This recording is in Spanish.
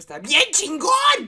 está bien chingón.